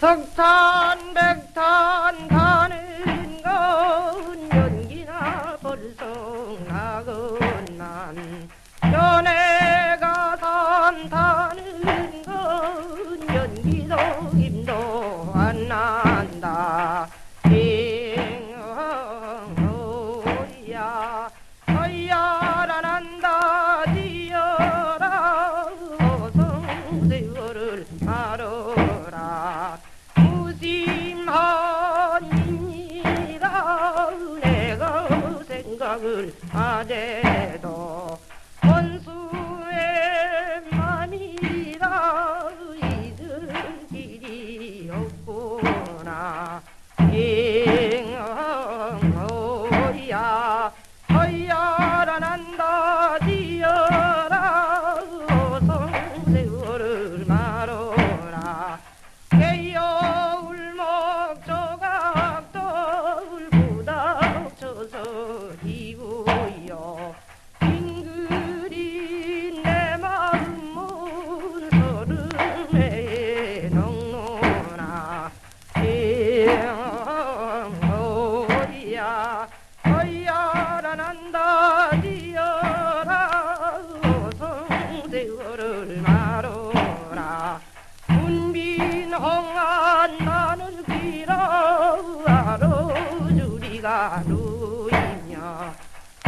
석탄 백탄 타는 건 연기나 벌성나건난 연애가 산 타는 건 연기도 힘도 안 난다. 잉어야 어야라 난다 지어라. 어성 세월을 알아 생각을 하제도 어야라 난다 지어라. 성세월을 말어라. 문빈 홍한 나는 길어 알아주리가 누이냐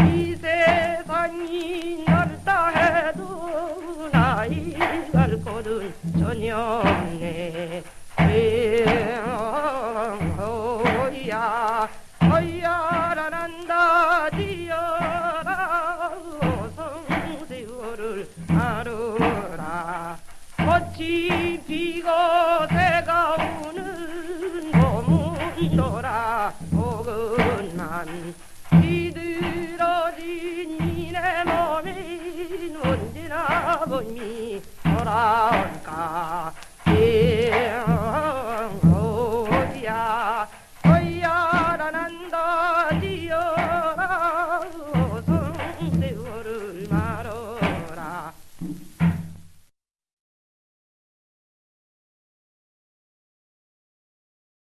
이 세상이 넓다 해도 나이 갈 곳은 전혀 없네 꽃이 피고 새가 우는 봄은 돌아오건만 비들어진 이내 몸이 언제나 봄이 돌아올까